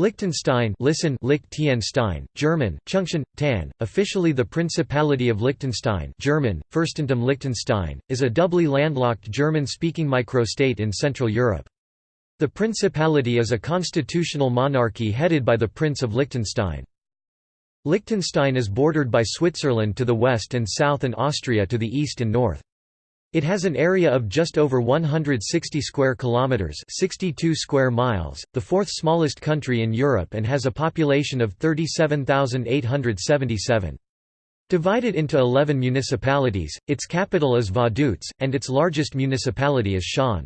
Liechtenstein listen Liechtenstein, German, Chungshan, Tan, officially the Principality of Liechtenstein German, Fürstentum Liechtenstein, is a doubly landlocked German-speaking microstate in Central Europe. The Principality is a constitutional monarchy headed by the Prince of Liechtenstein. Liechtenstein is bordered by Switzerland to the west and south and Austria to the east and north. It has an area of just over 160 square kilometers, 62 square miles, the fourth smallest country in Europe and has a population of 37,877. Divided into 11 municipalities, its capital is Vaduz, and its largest municipality is Schaan.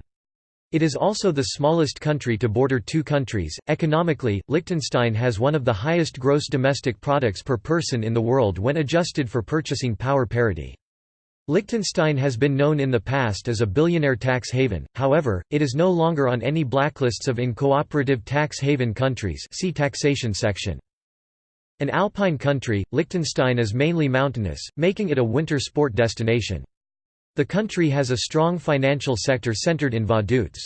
It is also the smallest country to border two countries. Economically, Liechtenstein has one of the highest gross domestic products per person in the world when adjusted for purchasing power parity. Liechtenstein has been known in the past as a billionaire tax haven, however, it is no longer on any blacklists of incooperative tax haven countries see taxation section. An alpine country, Liechtenstein is mainly mountainous, making it a winter sport destination. The country has a strong financial sector centered in Vaduz.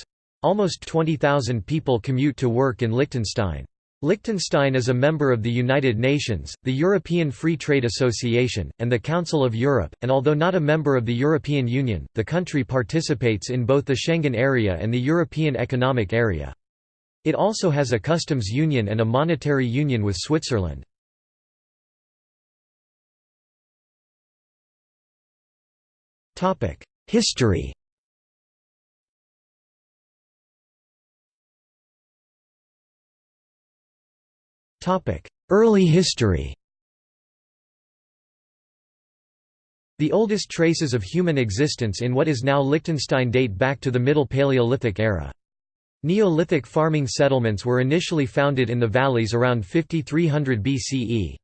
Almost 20,000 people commute to work in Liechtenstein. Liechtenstein is a member of the United Nations, the European Free Trade Association, and the Council of Europe, and although not a member of the European Union, the country participates in both the Schengen area and the European Economic Area. It also has a customs union and a monetary union with Switzerland. History Early history The oldest traces of human existence in what is now Liechtenstein date back to the Middle Paleolithic era. Neolithic farming settlements were initially founded in the valleys around 5300 BCE.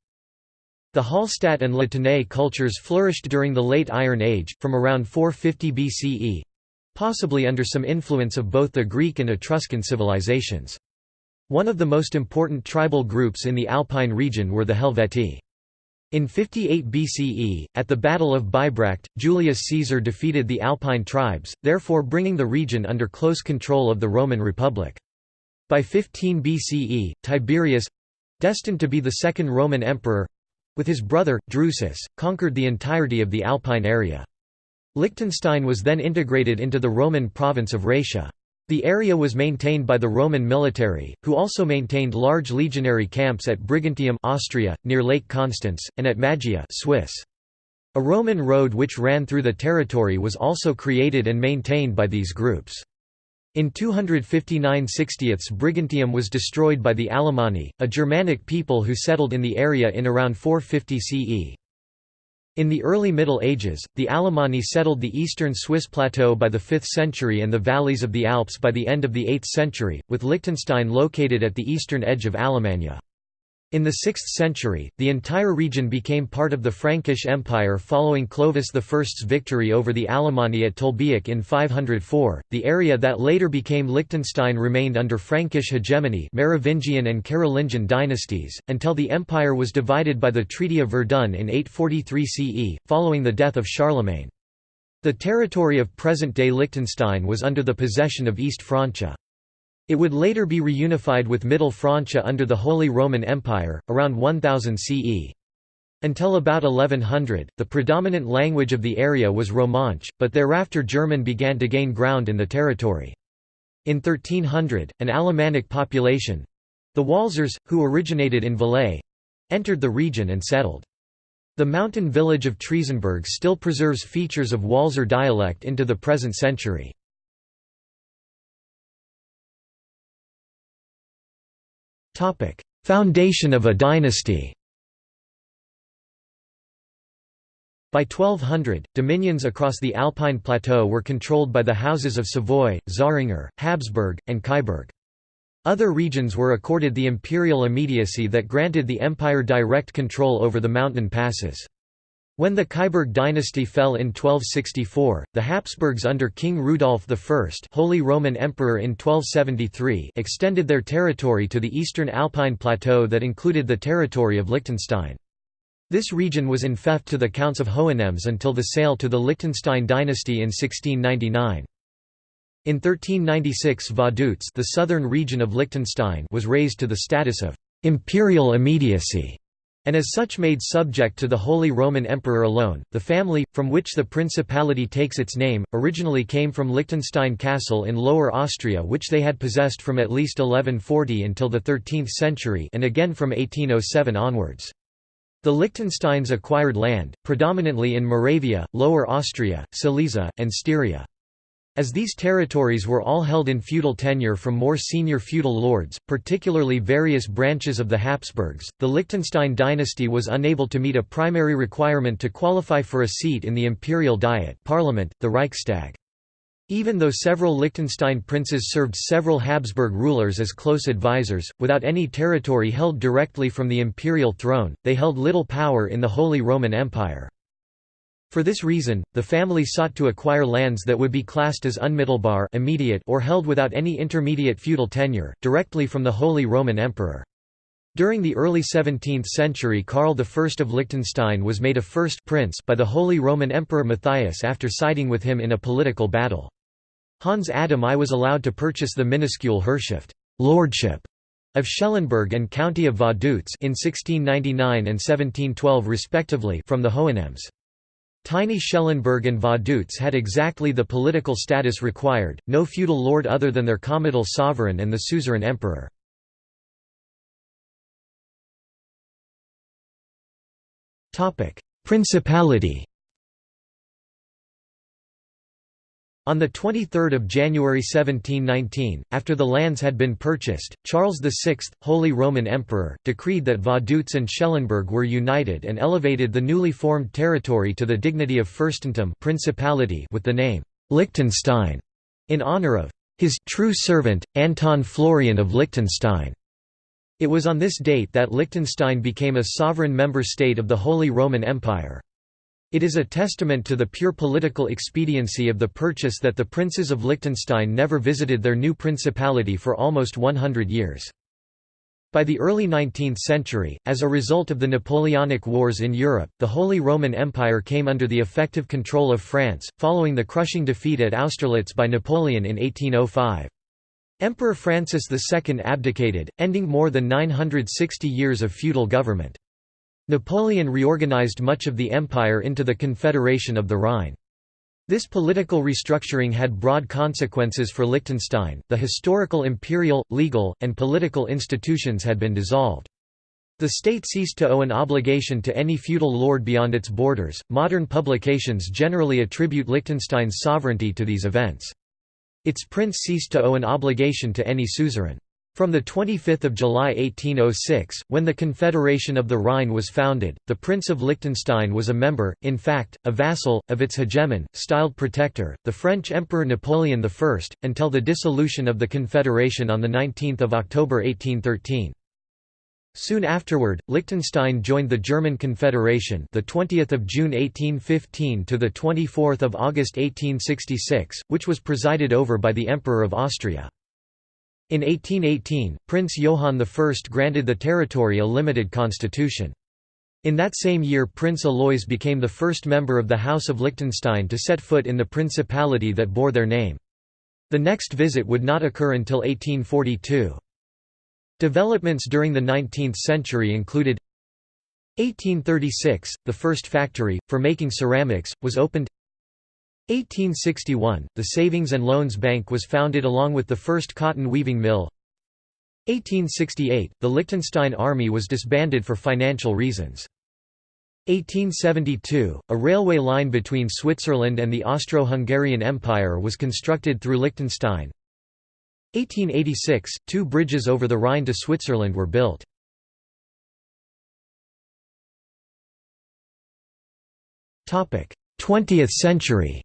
The Hallstatt and La Tène cultures flourished during the Late Iron Age, from around 450 BCE—possibly under some influence of both the Greek and Etruscan civilizations. One of the most important tribal groups in the Alpine region were the Helvetii. In 58 BCE, at the Battle of Bibracte, Julius Caesar defeated the Alpine tribes, therefore bringing the region under close control of the Roman Republic. By 15 BCE, Tiberius—destined to be the second Roman emperor—with his brother, Drusus, conquered the entirety of the Alpine area. Liechtenstein was then integrated into the Roman province of Raetia. The area was maintained by the Roman military, who also maintained large legionary camps at Brigantium Austria, near Lake Constance, and at Maggia Swiss. A Roman road which ran through the territory was also created and maintained by these groups. In 259 60 Brigantium was destroyed by the Alemanni, a Germanic people who settled in the area in around 450 CE. In the early Middle Ages, the Alemanni settled the eastern Swiss plateau by the 5th century and the valleys of the Alps by the end of the 8th century, with Liechtenstein located at the eastern edge of Alemannia. In the 6th century, the entire region became part of the Frankish Empire following Clovis I's victory over the Alemanni at Tolbiac in 504. The area that later became Liechtenstein remained under Frankish hegemony Merovingian and Carolingian dynasties, until the empire was divided by the Treaty of Verdun in 843 CE, following the death of Charlemagne. The territory of present-day Liechtenstein was under the possession of East Francia. It would later be reunified with Middle Francia under the Holy Roman Empire, around 1000 CE. Until about 1100, the predominant language of the area was Romansh, but thereafter German began to gain ground in the territory. In 1300, an Alemannic population—the Walsers, who originated in Valais—entered the region and settled. The mountain village of Triesenberg still preserves features of Walser dialect into the present century. Foundation of a dynasty By 1200, dominions across the Alpine plateau were controlled by the houses of Savoy, Zähringer, Habsburg, and Kyburg. Other regions were accorded the imperial immediacy that granted the empire direct control over the mountain passes. When the Kyburg dynasty fell in 1264, the Habsburgs under King Rudolf I Holy Roman Emperor in 1273 extended their territory to the eastern Alpine plateau that included the territory of Liechtenstein. This region was in fief to the Counts of Hohenems until the sale to the Liechtenstein dynasty in 1699. In 1396 Vaduz the southern region of Liechtenstein was raised to the status of «imperial immediacy» and as such made subject to the Holy Roman Emperor alone. The family, from which the principality takes its name, originally came from Liechtenstein Castle in Lower Austria which they had possessed from at least 1140 until the 13th century and again from 1807 onwards. The Liechtensteins acquired land, predominantly in Moravia, Lower Austria, Silesia, and Styria. As these territories were all held in feudal tenure from more senior feudal lords, particularly various branches of the Habsburgs, the Liechtenstein dynasty was unable to meet a primary requirement to qualify for a seat in the imperial diet parliament, the Reichstag. Even though several Liechtenstein princes served several Habsburg rulers as close advisors, without any territory held directly from the imperial throne, they held little power in the Holy Roman Empire. For this reason, the family sought to acquire lands that would be classed as unmittelbar immediate or held without any intermediate feudal tenure, directly from the Holy Roman Emperor. During the early 17th century Karl I of Liechtenstein was made a first prince by the Holy Roman Emperor Matthias after siding with him in a political battle. Hans Adam I was allowed to purchase the minuscule Herrschaft lordship of Schellenberg and County of Vaduz in 1699 and 1712 respectively from the Hohenems. Tiny Schellenberg and Vaduz had exactly the political status required, no feudal lord other than their comital sovereign and the suzerain emperor. Principality On 23 January 1719, after the lands had been purchased, Charles VI, Holy Roman Emperor, decreed that Vaduz and Schellenberg were united and elevated the newly formed territory to the dignity of Fürstentum principality with the name Liechtenstein, in honor of his true servant, Anton Florian of Liechtenstein. It was on this date that Liechtenstein became a sovereign member state of the Holy Roman Empire. It is a testament to the pure political expediency of the purchase that the princes of Liechtenstein never visited their new principality for almost 100 years. By the early 19th century, as a result of the Napoleonic Wars in Europe, the Holy Roman Empire came under the effective control of France, following the crushing defeat at Austerlitz by Napoleon in 1805. Emperor Francis II abdicated, ending more than 960 years of feudal government. Napoleon reorganized much of the empire into the Confederation of the Rhine. This political restructuring had broad consequences for Liechtenstein, the historical imperial, legal, and political institutions had been dissolved. The state ceased to owe an obligation to any feudal lord beyond its borders. Modern publications generally attribute Liechtenstein's sovereignty to these events. Its prince ceased to owe an obligation to any suzerain. From 25 July 1806, when the Confederation of the Rhine was founded, the Prince of Liechtenstein was a member, in fact, a vassal, of its hegemon, styled protector, the French Emperor Napoleon I, until the dissolution of the Confederation on 19 October 1813. Soon afterward, Liechtenstein joined the German Confederation, the 20th of June 1815 to the 24th of August 1866, which was presided over by the Emperor of Austria. In 1818, Prince Johann I granted the territory a limited constitution. In that same year Prince Alois became the first member of the House of Liechtenstein to set foot in the principality that bore their name. The next visit would not occur until 1842. Developments during the 19th century included 1836, the first factory, for making ceramics, was opened 1861, the Savings and Loans Bank was founded along with the first cotton weaving mill 1868, the Liechtenstein army was disbanded for financial reasons. 1872, a railway line between Switzerland and the Austro-Hungarian Empire was constructed through Liechtenstein. 1886, two bridges over the Rhine to Switzerland were built. Twentieth century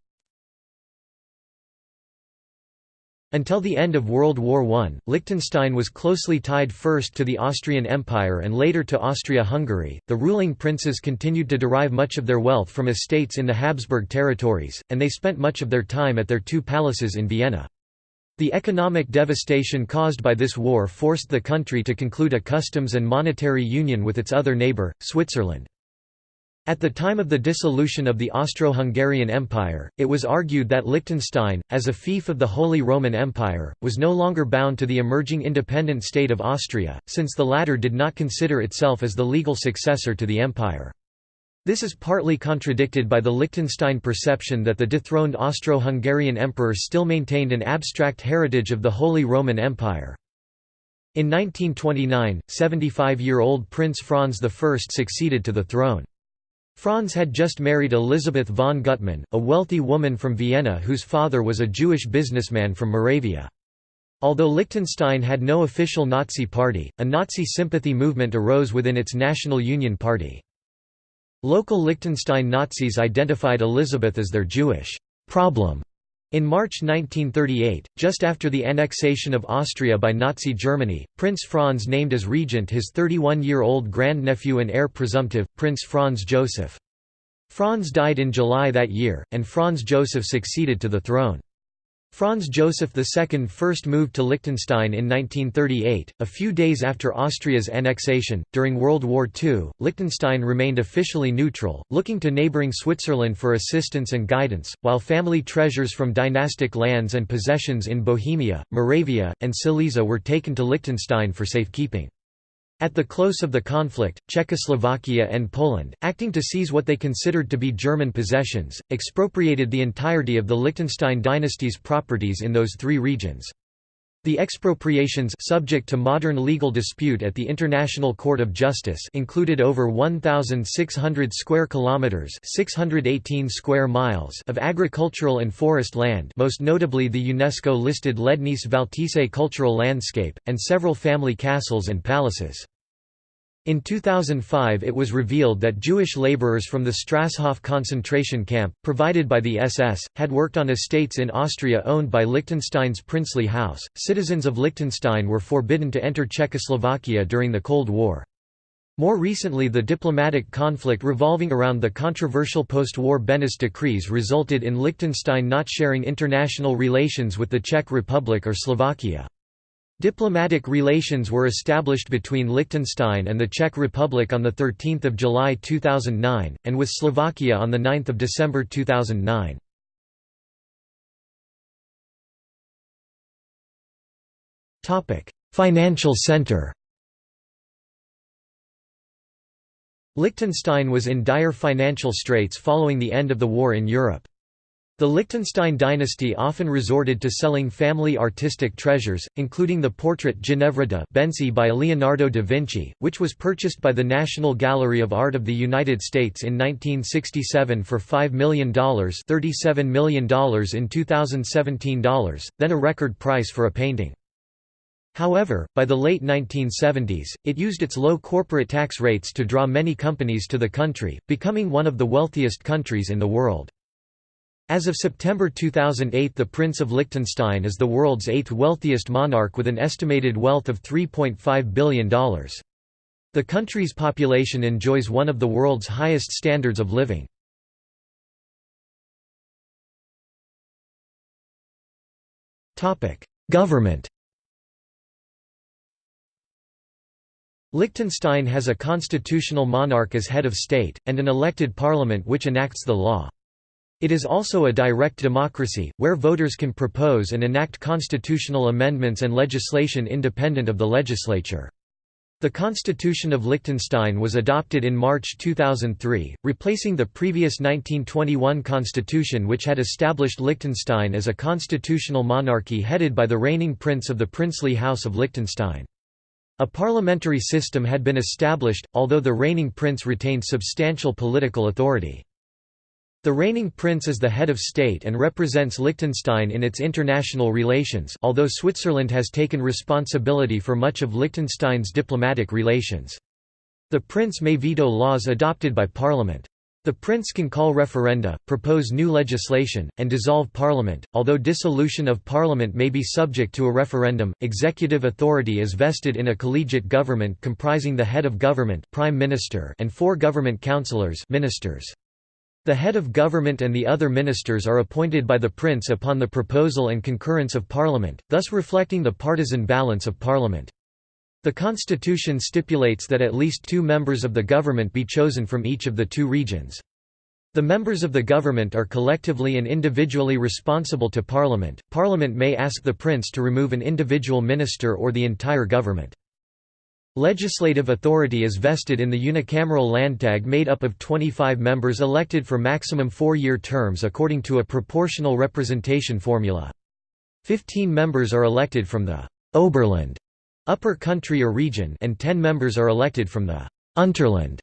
Until the end of World War I, Liechtenstein was closely tied first to the Austrian Empire and later to Austria-Hungary. The ruling princes continued to derive much of their wealth from estates in the Habsburg territories, and they spent much of their time at their two palaces in Vienna. The economic devastation caused by this war forced the country to conclude a customs and monetary union with its other neighbour, Switzerland. At the time of the dissolution of the Austro-Hungarian Empire, it was argued that Liechtenstein, as a fief of the Holy Roman Empire, was no longer bound to the emerging independent state of Austria, since the latter did not consider itself as the legal successor to the empire. This is partly contradicted by the Liechtenstein perception that the dethroned Austro-Hungarian emperor still maintained an abstract heritage of the Holy Roman Empire. In 1929, 75-year-old Prince Franz I succeeded to the throne. Franz had just married Elisabeth von Gutmann, a wealthy woman from Vienna whose father was a Jewish businessman from Moravia. Although Liechtenstein had no official Nazi party, a Nazi sympathy movement arose within its National Union Party. Local Liechtenstein Nazis identified Elisabeth as their Jewish problem in March 1938, just after the annexation of Austria by Nazi Germany, Prince Franz named as regent his 31-year-old grandnephew and heir presumptive, Prince Franz Joseph. Franz died in July that year, and Franz Joseph succeeded to the throne. Franz Joseph II first moved to Liechtenstein in 1938, a few days after Austria's annexation. During World War II, Liechtenstein remained officially neutral, looking to neighboring Switzerland for assistance and guidance, while family treasures from dynastic lands and possessions in Bohemia, Moravia, and Silesia were taken to Liechtenstein for safekeeping. At the close of the conflict, Czechoslovakia and Poland, acting to seize what they considered to be German possessions, expropriated the entirety of the Liechtenstein dynasty's properties in those three regions. The expropriations subject to modern legal dispute at the International Court of Justice included over 1600 square kilometers, 618 square miles of agricultural and forest land, most notably the UNESCO-listed Lednice Valtice cultural landscape and several family castles and palaces. In 2005 it was revealed that Jewish laborers from the Strasshof concentration camp, provided by the SS, had worked on estates in Austria owned by Liechtenstein's princely house. Citizens of Liechtenstein were forbidden to enter Czechoslovakia during the Cold War. More recently the diplomatic conflict revolving around the controversial post-war Beneš decrees resulted in Liechtenstein not sharing international relations with the Czech Republic or Slovakia. Diplomatic relations were established between Liechtenstein and the Czech Republic on 13 July 2009, and with Slovakia on 9 December 2009. Financial center Liechtenstein was in dire financial straits following the end of the war in Europe. The Liechtenstein dynasty often resorted to selling family artistic treasures, including the portrait Ginevra de' Benci by Leonardo da Vinci, which was purchased by the National Gallery of Art of the United States in 1967 for $5 million $37 million in 2017 dollars, then a record price for a painting. However, by the late 1970s, it used its low corporate tax rates to draw many companies to the country, becoming one of the wealthiest countries in the world. As of September 2008 the Prince of Liechtenstein is the world's eighth wealthiest monarch with an estimated wealth of $3.5 billion. The country's population enjoys one of the world's highest standards of living. Government Liechtenstein has a constitutional monarch as head of state, and an elected parliament which enacts the law. It is also a direct democracy, where voters can propose and enact constitutional amendments and legislation independent of the legislature. The Constitution of Liechtenstein was adopted in March 2003, replacing the previous 1921 constitution which had established Liechtenstein as a constitutional monarchy headed by the reigning prince of the princely House of Liechtenstein. A parliamentary system had been established, although the reigning prince retained substantial political authority. The reigning prince is the head of state and represents Liechtenstein in its international relations although Switzerland has taken responsibility for much of Liechtenstein's diplomatic relations. The prince may veto laws adopted by parliament. The prince can call referenda, propose new legislation, and dissolve parliament. Although dissolution of parliament may be subject to a referendum, executive authority is vested in a collegiate government comprising the head of government, prime minister, and four government councillors, ministers. The head of government and the other ministers are appointed by the prince upon the proposal and concurrence of parliament, thus reflecting the partisan balance of parliament. The constitution stipulates that at least two members of the government be chosen from each of the two regions. The members of the government are collectively and individually responsible to Parliament. Parliament may ask the Prince to remove an individual minister or the entire government. Legislative authority is vested in the unicameral Landtag made up of 25 members elected for maximum four-year terms according to a proportional representation formula. Fifteen members are elected from the «Oberland» upper country or region and ten members are elected from the «Unterland»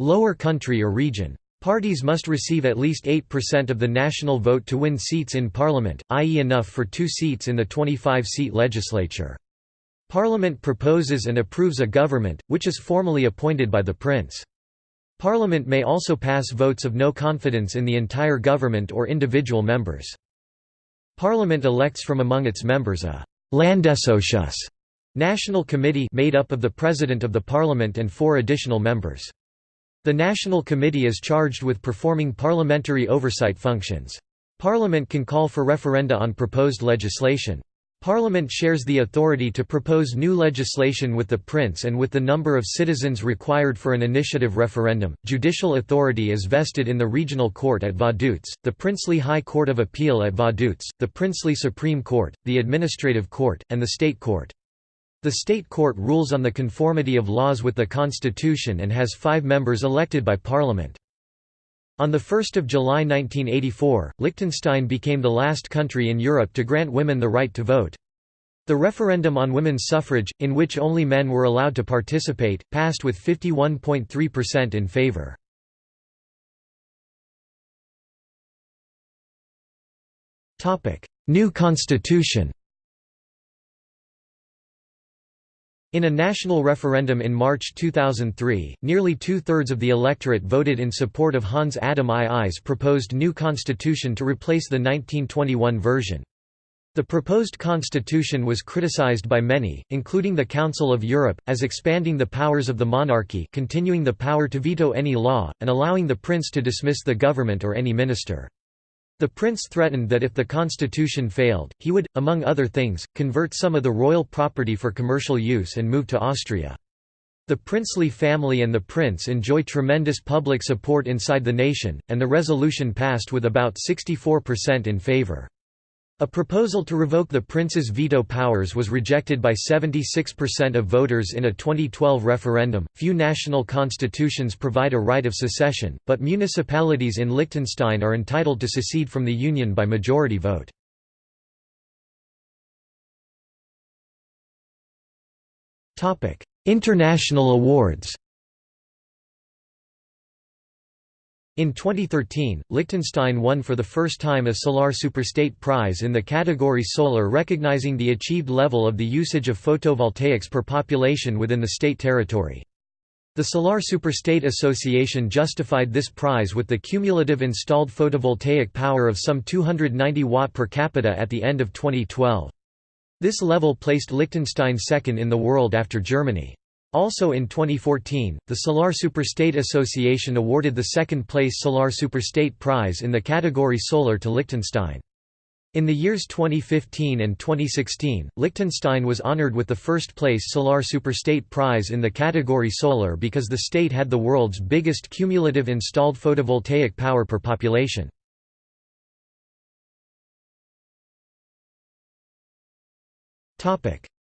lower country or region. Parties must receive at least 8% of the national vote to win seats in parliament, i.e. enough for two seats in the 25-seat legislature. Parliament proposes and approves a government, which is formally appointed by the Prince. Parliament may also pass votes of no confidence in the entire government or individual members. Parliament elects from among its members a Landesausschuss national committee made up of the President of the Parliament and four additional members. The National Committee is charged with performing parliamentary oversight functions. Parliament can call for referenda on proposed legislation. Parliament shares the authority to propose new legislation with the Prince and with the number of citizens required for an initiative referendum. Judicial authority is vested in the Regional Court at Vaduz, the Princely High Court of Appeal at Vaduz, the Princely Supreme Court, the Administrative Court, and the State Court. The State Court rules on the conformity of laws with the Constitution and has five members elected by Parliament. On 1 July 1984, Liechtenstein became the last country in Europe to grant women the right to vote. The referendum on women's suffrage, in which only men were allowed to participate, passed with 51.3% in favour. New constitution In a national referendum in March 2003, nearly two-thirds of the electorate voted in support of Hans Adam II's proposed new constitution to replace the 1921 version. The proposed constitution was criticized by many, including the Council of Europe, as expanding the powers of the monarchy continuing the power to veto any law, and allowing the prince to dismiss the government or any minister. The prince threatened that if the constitution failed, he would, among other things, convert some of the royal property for commercial use and move to Austria. The princely family and the prince enjoy tremendous public support inside the nation, and the resolution passed with about 64% in favour. A proposal to revoke the prince's veto powers was rejected by 76% of voters in a 2012 referendum. Few national constitutions provide a right of secession, but municipalities in Liechtenstein are entitled to secede from the union by majority vote. Topic: International awards. In 2013, Liechtenstein won for the first time a Solar Superstate Prize in the category Solar recognizing the achieved level of the usage of photovoltaics per population within the state territory. The Solar Superstate Association justified this prize with the cumulative installed photovoltaic power of some 290 watt per capita at the end of 2012. This level placed Liechtenstein second in the world after Germany. Also in 2014, the Solar Superstate Association awarded the second-place Solar Superstate Prize in the category Solar to Liechtenstein. In the years 2015 and 2016, Liechtenstein was honored with the first-place Solar Superstate Prize in the category Solar because the state had the world's biggest cumulative installed photovoltaic power per population.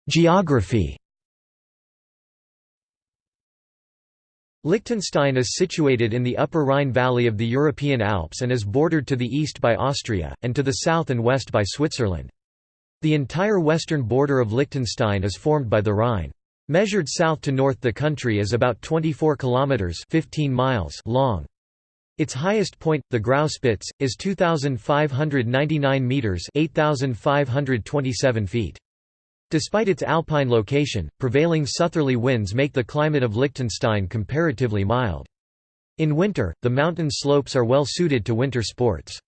Geography Liechtenstein is situated in the upper Rhine valley of the European Alps and is bordered to the east by Austria, and to the south and west by Switzerland. The entire western border of Liechtenstein is formed by the Rhine. Measured south to north the country is about 24 kilometers 15 miles long. Its highest point, the Grauspitz, is 2599 meters 8527 feet. Despite its alpine location, prevailing southerly winds make the climate of Liechtenstein comparatively mild. In winter, the mountain slopes are well suited to winter sports.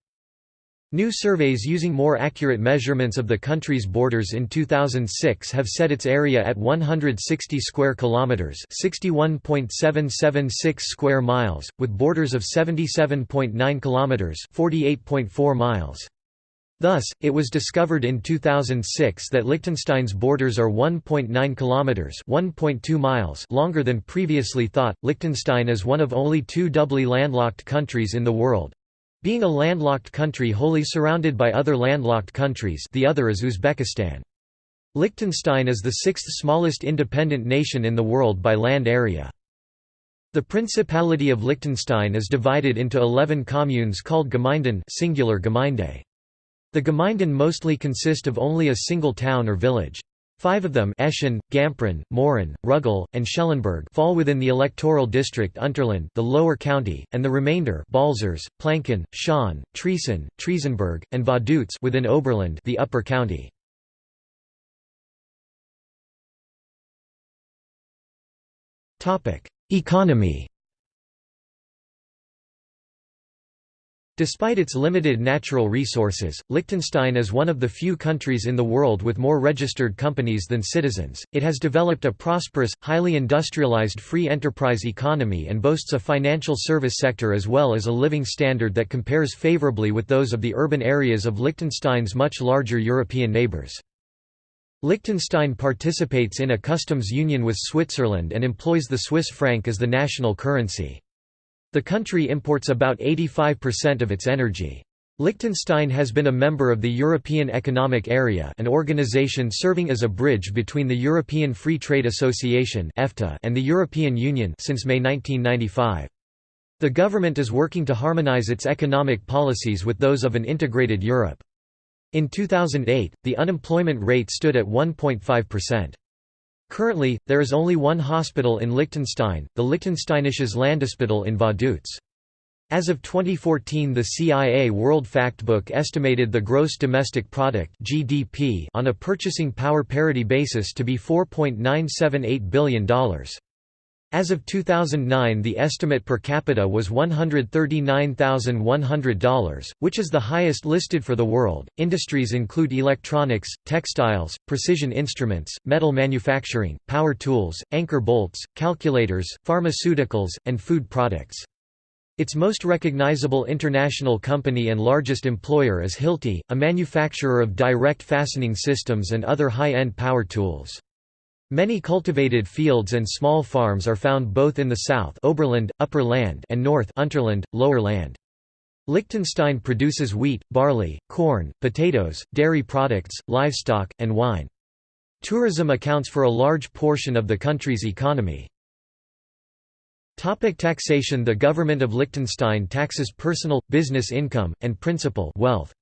New surveys using more accurate measurements of the country's borders in 2006 have set its area at 160 square kilometers, 61.776 square miles, with borders of 77.9 kilometers, 48.4 miles. Thus, it was discovered in 2006 that Liechtenstein's borders are 1.9 kilometers (1.2 miles) longer than previously thought. Liechtenstein is one of only two doubly landlocked countries in the world. Being a landlocked country wholly surrounded by other landlocked countries, the other is Uzbekistan. Liechtenstein is the sixth smallest independent nation in the world by land area. The Principality of Liechtenstein is divided into 11 communes called Gemeinden singular Gemeinde. The Gemeinden mostly consist of only a single town or village. Five of them Eschen, Gamprin, Mauren, Ruggel, and Schellenberg fall within the electoral district Unterland the lower county, and the remainder Balzers, Planken, Schaan, Triesen, Triesenberg, and Vaduz within Oberland the upper county. Economy Despite its limited natural resources, Liechtenstein is one of the few countries in the world with more registered companies than citizens. It has developed a prosperous, highly industrialized free enterprise economy and boasts a financial service sector as well as a living standard that compares favorably with those of the urban areas of Liechtenstein's much larger European neighbors. Liechtenstein participates in a customs union with Switzerland and employs the Swiss franc as the national currency. The country imports about 85% of its energy. Liechtenstein has been a member of the European Economic Area an organization serving as a bridge between the European Free Trade Association and the European Union since May 1995. The government is working to harmonize its economic policies with those of an integrated Europe. In 2008, the unemployment rate stood at 1.5%. Currently, there is only one hospital in Liechtenstein, the Liechtensteinisches Landesspital in Vaduz. As of 2014 the CIA World Factbook estimated the gross domestic product (GDP) on a purchasing power parity basis to be $4.978 billion. As of 2009 the estimate per capita was $139,100, which is the highest listed for the world. Industries include electronics, textiles, precision instruments, metal manufacturing, power tools, anchor bolts, calculators, pharmaceuticals, and food products. Its most recognizable international company and largest employer is Hilti, a manufacturer of direct fastening systems and other high-end power tools. Many cultivated fields and small farms are found both in the south Oberland, Upper Land and north Unterland, Lower Land. Liechtenstein produces wheat, barley, corn, potatoes, dairy products, livestock, and wine. Tourism accounts for a large portion of the country's economy. Topic taxation The government of Liechtenstein taxes personal, business income, and principal wealth.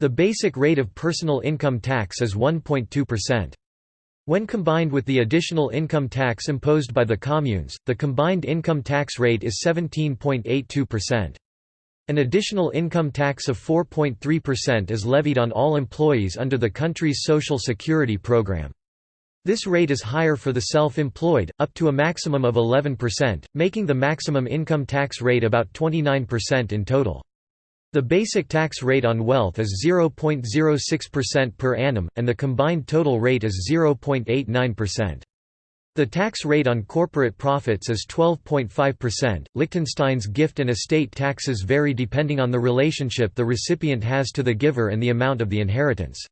The basic rate of personal income tax is 1.2%. When combined with the additional income tax imposed by the communes, the combined income tax rate is 17.82%. An additional income tax of 4.3% is levied on all employees under the country's social security program. This rate is higher for the self-employed, up to a maximum of 11%, making the maximum income tax rate about 29% in total. The basic tax rate on wealth is 0.06% per annum, and the combined total rate is 0.89%. The tax rate on corporate profits is 12.5%. Liechtenstein's gift and estate taxes vary depending on the relationship the recipient has to the giver and the amount of the inheritance.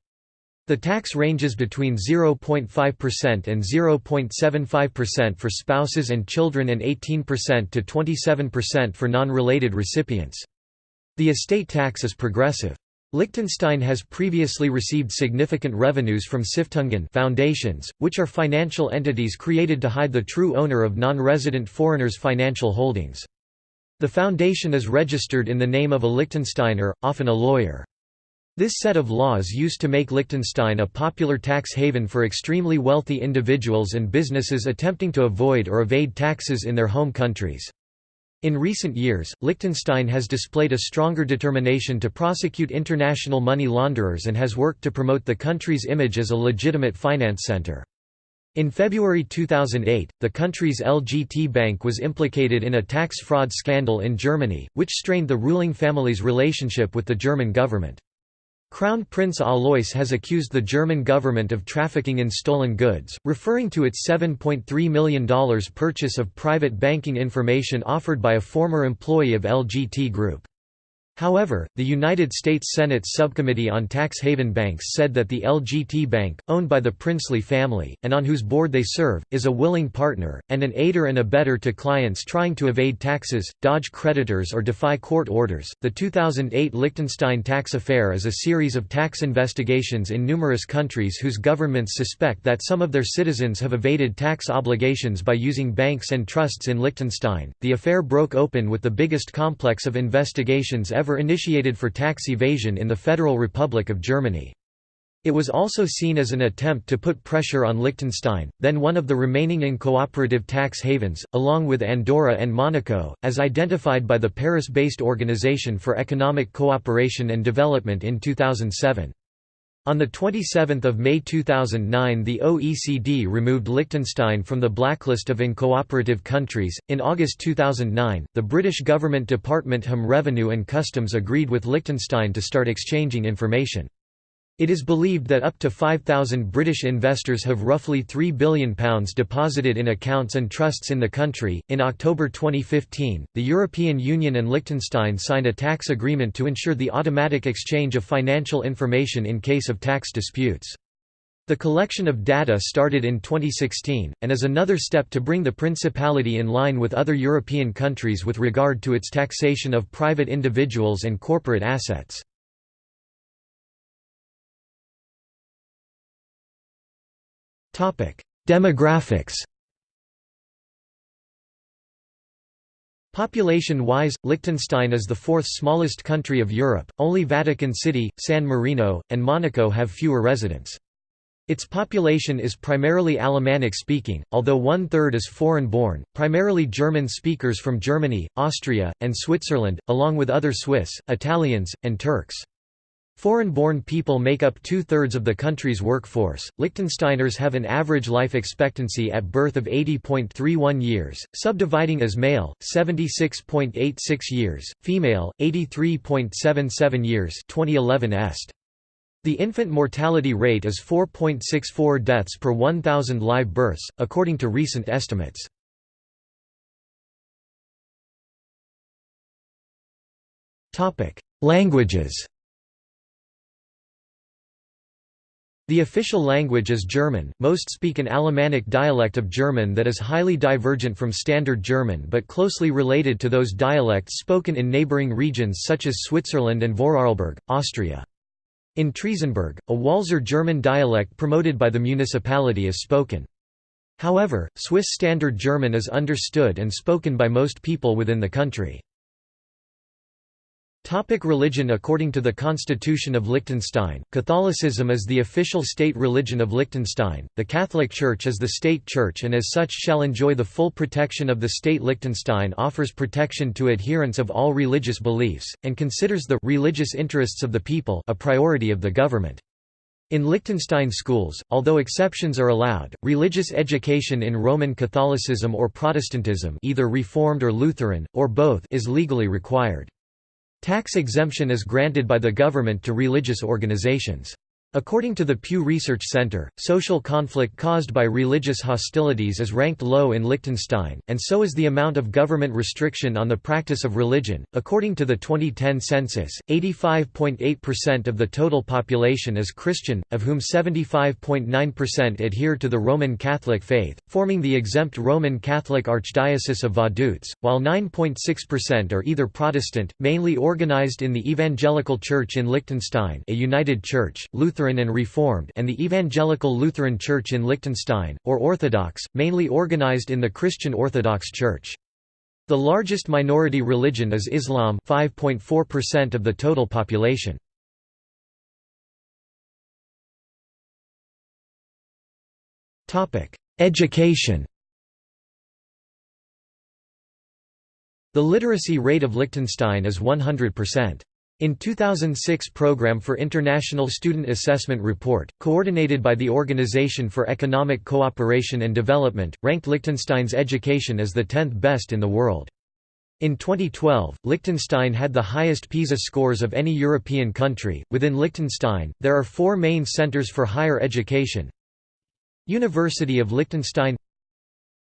The tax ranges between 0.5% and 0.75% for spouses and children and 18% to 27% for non-related recipients. The estate tax is progressive. Liechtenstein has previously received significant revenues from Stiftungen foundations, which are financial entities created to hide the true owner of non-resident foreigners' financial holdings. The foundation is registered in the name of a Liechtensteiner, often a lawyer. This set of laws used to make Liechtenstein a popular tax haven for extremely wealthy individuals and businesses attempting to avoid or evade taxes in their home countries. In recent years, Liechtenstein has displayed a stronger determination to prosecute international money launderers and has worked to promote the country's image as a legitimate finance center. In February 2008, the country's LGT Bank was implicated in a tax fraud scandal in Germany, which strained the ruling family's relationship with the German government. Crown Prince Alois has accused the German government of trafficking in stolen goods, referring to its $7.3 million purchase of private banking information offered by a former employee of LGT Group. However, the United States Senate's Subcommittee on Tax Haven Banks said that the LGT Bank, owned by the Princely family, and on whose board they serve, is a willing partner, and an aider and abettor to clients trying to evade taxes, dodge creditors, or defy court orders. The 2008 Liechtenstein tax affair is a series of tax investigations in numerous countries whose governments suspect that some of their citizens have evaded tax obligations by using banks and trusts in Liechtenstein. The affair broke open with the biggest complex of investigations ever ever initiated for tax evasion in the Federal Republic of Germany. It was also seen as an attempt to put pressure on Liechtenstein, then one of the remaining uncooperative tax havens, along with Andorra and Monaco, as identified by the Paris-based Organization for Economic Cooperation and Development in 2007. On 27 May 2009 the OECD removed Liechtenstein from the blacklist of uncooperative countries. In August 2009, the British government Department Home Revenue and Customs agreed with Liechtenstein to start exchanging information. It is believed that up to 5,000 British investors have roughly £3 billion deposited in accounts and trusts in the country. In October 2015, the European Union and Liechtenstein signed a tax agreement to ensure the automatic exchange of financial information in case of tax disputes. The collection of data started in 2016, and is another step to bring the Principality in line with other European countries with regard to its taxation of private individuals and corporate assets. Demographics Population-wise, Liechtenstein is the fourth smallest country of Europe, only Vatican City, San Marino, and Monaco have fewer residents. Its population is primarily Alemannic-speaking, although one-third is foreign-born, primarily German speakers from Germany, Austria, and Switzerland, along with other Swiss, Italians, and Turks. Foreign-born people make up two-thirds of the country's workforce. Liechtensteiners have an average life expectancy at birth of 80.31 years, subdividing as male 76.86 years, female 83.77 years. 2011 est. The infant mortality rate is 4.64 deaths per 1,000 live births, according to recent estimates. Languages The official language is German, most speak an Alemannic dialect of German that is highly divergent from Standard German but closely related to those dialects spoken in neighbouring regions such as Switzerland and Vorarlberg, Austria. In Triesenberg, a Walser German dialect promoted by the municipality is spoken. However, Swiss Standard German is understood and spoken by most people within the country. Topic religion According to the Constitution of Liechtenstein, Catholicism is the official state religion of Liechtenstein. The Catholic Church is the state church and as such shall enjoy the full protection of the state. Liechtenstein offers protection to adherents of all religious beliefs, and considers the religious interests of the people a priority of the government. In Liechtenstein schools, although exceptions are allowed, religious education in Roman Catholicism or Protestantism either Reformed or Lutheran, or both is legally required. Tax exemption is granted by the government to religious organizations. According to the Pew Research Center, social conflict caused by religious hostilities is ranked low in Liechtenstein, and so is the amount of government restriction on the practice of religion. According to the 2010 census, 85.8% of the total population is Christian, of whom 75.9% adhere to the Roman Catholic faith, forming the exempt Roman Catholic Archdiocese of Vaduz, while 9.6% are either Protestant, mainly organized in the Evangelical Church in Liechtenstein, a united church, Lutheran Lutheran and Reformed and the Evangelical Lutheran Church in Liechtenstein, or Orthodox, mainly organized in the Christian Orthodox Church. The largest minority religion is Islam 5.4% of the total population. Education The literacy rate of Liechtenstein is 100%. In 2006 Program for International Student Assessment Report, coordinated by the Organization for Economic Cooperation and Development, ranked Liechtenstein's education as the 10th best in the world. In 2012, Liechtenstein had the highest PISA scores of any European country. Within Liechtenstein, there are four main centers for higher education University of Liechtenstein,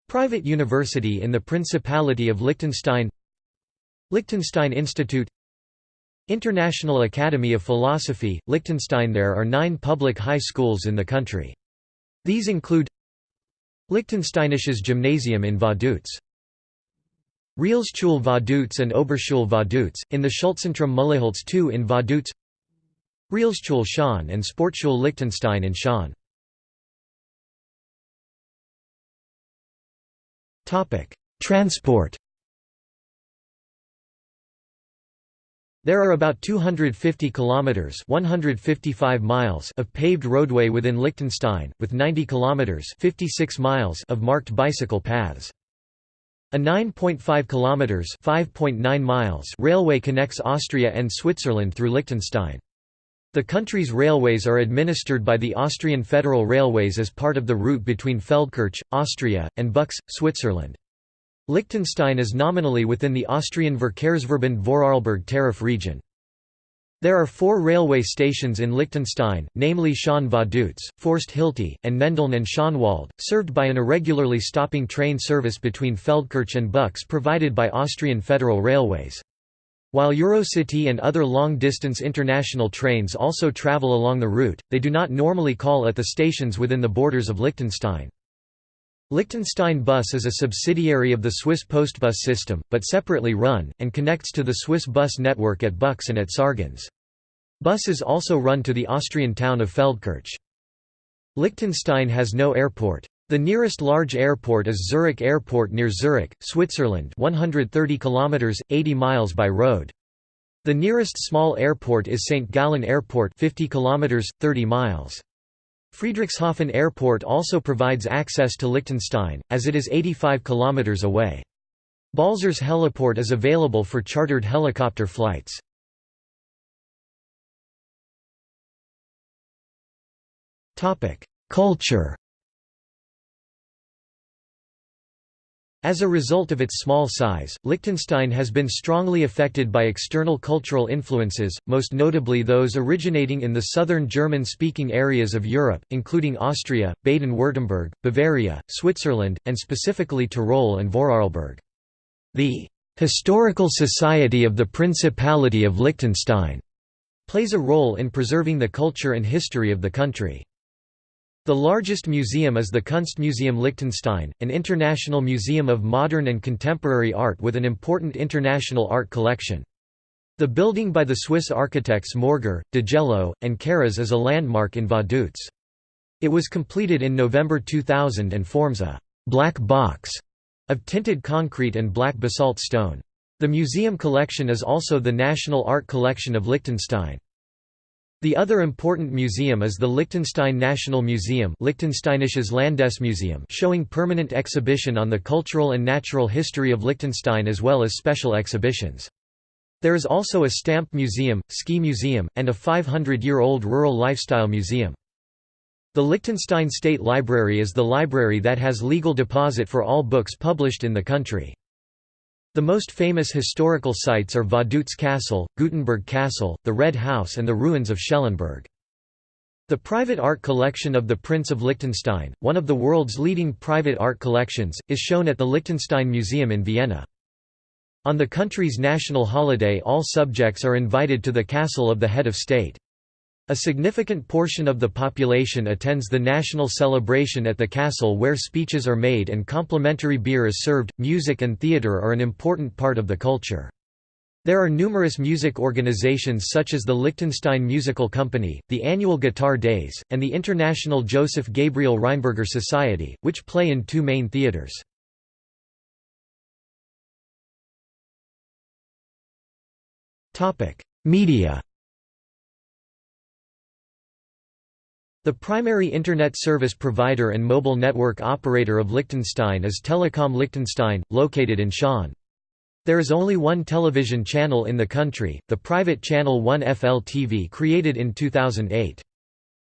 Private University in the Principality of Liechtenstein, Liechtenstein Institute, International Academy of Philosophy, Liechtenstein. There are nine public high schools in the country. These include Liechtensteinisches Gymnasium in Vaduz Realschule Vaduz and Oberschule Vaduz, in the Schulzentrum Mulleholz II in Vaduz Realschule Schaan and Sportschule Liechtenstein in Schaan Transport There are about 250 kilometers (155 miles) of paved roadway within Liechtenstein, with 90 kilometers (56 miles) of marked bicycle paths. A 9.5 kilometers (5.9 miles) railway connects Austria and Switzerland through Liechtenstein. The country's railways are administered by the Austrian Federal Railways as part of the route between Feldkirch, Austria, and Buchs, Switzerland. Liechtenstein is nominally within the Austrian Verkehrsverbund Vorarlberg tariff region. There are four railway stations in Liechtenstein, namely Schaan Vaduz, Forst Hilti, and Nendeln and Schaanwald, served by an irregularly stopping train service between Feldkirch and Buchs provided by Austrian Federal Railways. While Eurocity and other long-distance international trains also travel along the route, they do not normally call at the stations within the borders of Liechtenstein. Liechtenstein Bus is a subsidiary of the Swiss Postbus system, but separately run, and connects to the Swiss bus network at Buchs and at Sargans. Buses also run to the Austrian town of Feldkirch. Liechtenstein has no airport. The nearest large airport is Zurich Airport near Zurich, Switzerland 130 km, 80 miles by road. The nearest small airport is St. Gallen Airport 50 km, 30 miles. Friedrichshafen Airport also provides access to Liechtenstein, as it is 85 km away. Balzers Heliport is available for chartered helicopter flights. Culture As a result of its small size, Liechtenstein has been strongly affected by external cultural influences, most notably those originating in the southern German-speaking areas of Europe, including Austria, Baden-Württemberg, Bavaria, Switzerland, and specifically Tyrol and Vorarlberg. The «Historical Society of the Principality of Liechtenstein» plays a role in preserving the culture and history of the country. The largest museum is the Kunstmuseum Liechtenstein, an international museum of modern and contemporary art with an important international art collection. The building by the Swiss architects Morger, Degelo, and Kerez is a landmark in Vaduz. It was completed in November 2000 and forms a «black box» of tinted concrete and black basalt stone. The museum collection is also the national art collection of Liechtenstein. The other important museum is the Liechtenstein National Museum Liechtensteinisches Landesmuseum showing permanent exhibition on the cultural and natural history of Liechtenstein as well as special exhibitions. There is also a stamp museum, ski museum, and a 500-year-old rural lifestyle museum. The Liechtenstein State Library is the library that has legal deposit for all books published in the country. The most famous historical sites are Vaduz Castle, Gutenberg Castle, the Red House and the ruins of Schellenberg. The private art collection of the Prince of Liechtenstein, one of the world's leading private art collections, is shown at the Liechtenstein Museum in Vienna. On the country's national holiday all subjects are invited to the castle of the head of state. A significant portion of the population attends the national celebration at the castle where speeches are made and complimentary beer is served. Music and theatre are an important part of the culture. There are numerous music organizations such as the Liechtenstein Musical Company, the annual Guitar Days, and the International Joseph Gabriel Rheinberger Society, which play in two main theatres. Media The primary Internet service provider and mobile network operator of Liechtenstein is Telekom Liechtenstein, located in Schaan. There is only one television channel in the country, the private channel 1FL TV created in 2008.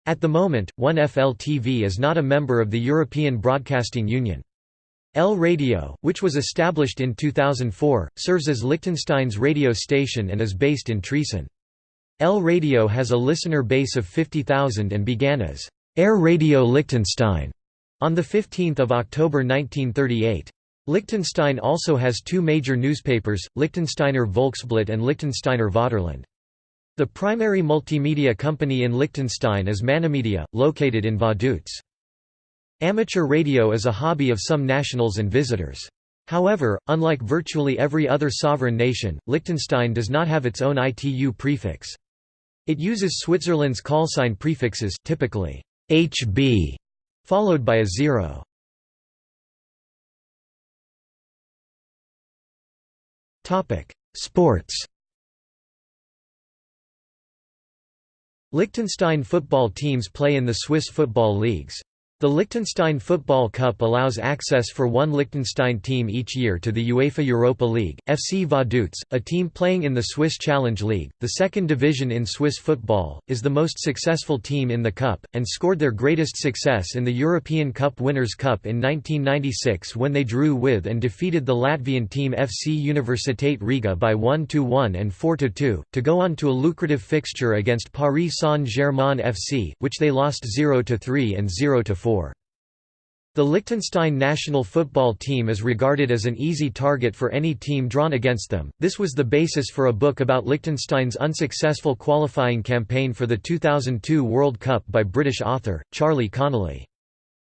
At the moment, 1FL TV is not a member of the European Broadcasting Union. L Radio, which was established in 2004, serves as Liechtenstein's radio station and is based in Triesen. L Radio has a listener base of 50,000 and began as Air Radio Liechtenstein on 15 October 1938. Liechtenstein also has two major newspapers, Liechtensteiner Volksblatt and Liechtensteiner Vaterland. The primary multimedia company in Liechtenstein is Manamedia, located in Vaduz. Amateur radio is a hobby of some nationals and visitors. However, unlike virtually every other sovereign nation, Liechtenstein does not have its own ITU prefix. It uses Switzerland's callsign prefixes, typically HB, followed by a zero. Sports Liechtenstein football teams play in the Swiss football leagues. The Liechtenstein Football Cup allows access for one Liechtenstein team each year to the UEFA Europa League. FC Vaduz, a team playing in the Swiss Challenge League, the second division in Swiss football, is the most successful team in the cup, and scored their greatest success in the European Cup Winners' Cup in 1996 when they drew with and defeated the Latvian team FC Universitate Riga by 1–1 and 4–2, to go on to a lucrative fixture against Paris Saint-Germain FC, which they lost 0–3 and 0–4. The Liechtenstein national football team is regarded as an easy target for any team drawn against them. This was the basis for a book about Liechtenstein's unsuccessful qualifying campaign for the 2002 World Cup by British author, Charlie Connelly.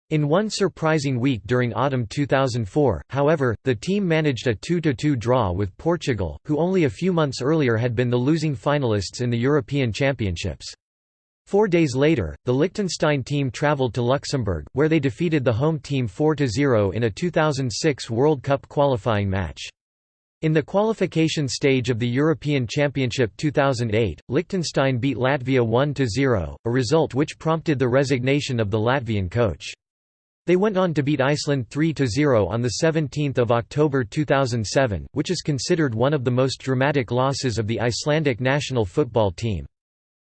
In one surprising week during autumn 2004, however, the team managed a 2–2 draw with Portugal, who only a few months earlier had been the losing finalists in the European Championships. Four days later, the Liechtenstein team travelled to Luxembourg, where they defeated the home team 4–0 in a 2006 World Cup qualifying match. In the qualification stage of the European Championship 2008, Liechtenstein beat Latvia 1–0, a result which prompted the resignation of the Latvian coach. They went on to beat Iceland 3–0 on 17 October 2007, which is considered one of the most dramatic losses of the Icelandic national football team.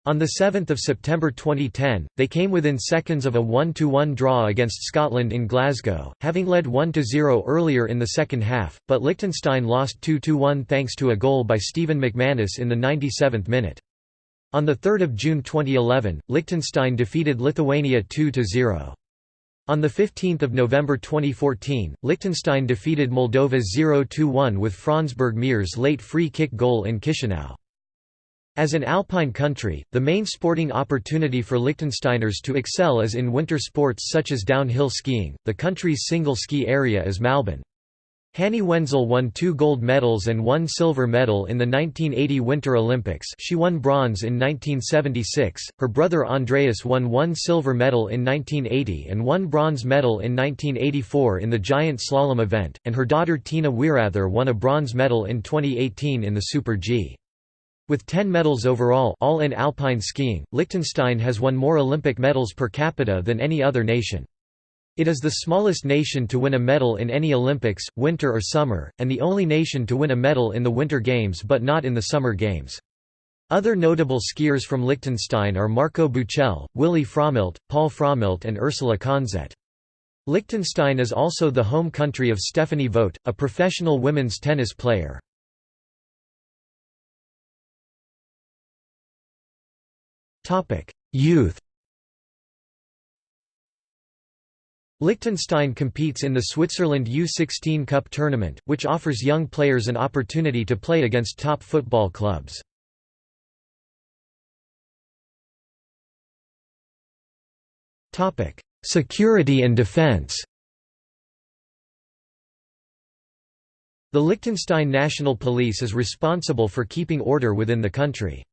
On 7 September 2010, they came within seconds of a 1–1 draw against Scotland in Glasgow, having led 1–0 earlier in the second half, but Liechtenstein lost 2–1 thanks to a goal by Stephen McManus in the 97th minute. On 3 June 2011, Liechtenstein defeated Lithuania 2–0. On 15 November 2014, Liechtenstein defeated Moldova 0–1 with Franz Burgmeier's late free kick goal in Chisinau. As an alpine country, the main sporting opportunity for Liechtensteiners to excel is in winter sports such as downhill skiing. The country's single ski area is Malbun. Hanni Wenzel won two gold medals and one silver medal in the 1980 Winter Olympics she won bronze in 1976, her brother Andreas won one silver medal in 1980 and one bronze medal in 1984 in the giant slalom event, and her daughter Tina Weirather won a bronze medal in 2018 in the Super G. With 10 medals overall all in alpine skiing, Liechtenstein has won more Olympic medals per capita than any other nation. It is the smallest nation to win a medal in any Olympics, winter or summer, and the only nation to win a medal in the Winter Games but not in the Summer Games. Other notable skiers from Liechtenstein are Marco Büchel, Willy Frommelt, Paul Frommelt and Ursula Konzett. Liechtenstein is also the home country of Stephanie Vogt, a professional women's tennis player. Topic: Youth. Liechtenstein competes in the Switzerland U16 Cup tournament, which offers young players an opportunity to play against top football clubs. Topic: Security and defense. The Liechtenstein National Police is responsible for keeping order within the country.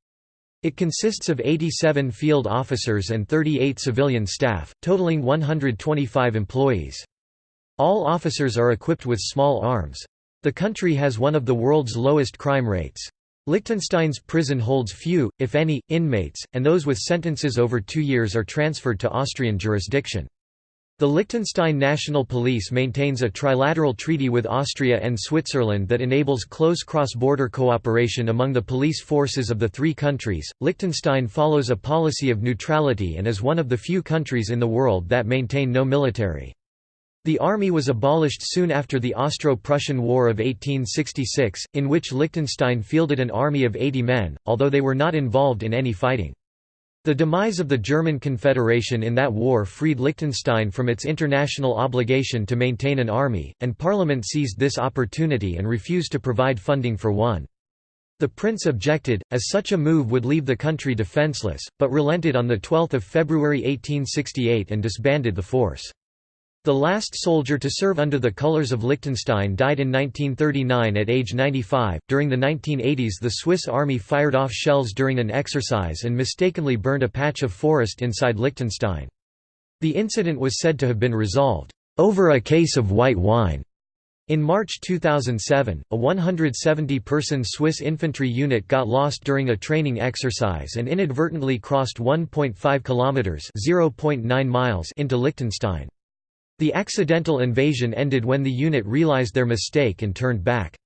It consists of 87 field officers and 38 civilian staff, totaling 125 employees. All officers are equipped with small arms. The country has one of the world's lowest crime rates. Liechtenstein's prison holds few, if any, inmates, and those with sentences over two years are transferred to Austrian jurisdiction. The Liechtenstein National Police maintains a trilateral treaty with Austria and Switzerland that enables close cross-border cooperation among the police forces of the three countries. Liechtenstein follows a policy of neutrality and is one of the few countries in the world that maintain no military. The army was abolished soon after the Austro-Prussian War of 1866, in which Liechtenstein fielded an army of 80 men, although they were not involved in any fighting. The demise of the German Confederation in that war freed Liechtenstein from its international obligation to maintain an army, and Parliament seized this opportunity and refused to provide funding for one. The prince objected, as such a move would leave the country defenceless, but relented on 12 February 1868 and disbanded the force. The last soldier to serve under the colours of Liechtenstein died in 1939 at age 95. During the 1980s, the Swiss army fired off shells during an exercise and mistakenly burned a patch of forest inside Liechtenstein. The incident was said to have been resolved over a case of white wine. In March 2007, a 170-person Swiss infantry unit got lost during a training exercise and inadvertently crossed 1.5 kilometers (0.9 miles) into Liechtenstein. The accidental invasion ended when the unit realized their mistake and turned back.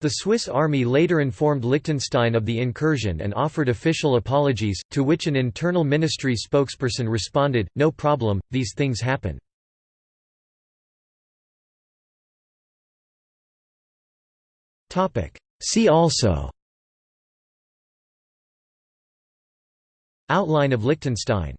The Swiss army later informed Liechtenstein of the incursion and offered official apologies, to which an internal ministry spokesperson responded, no problem, these things happen. See also Outline of Liechtenstein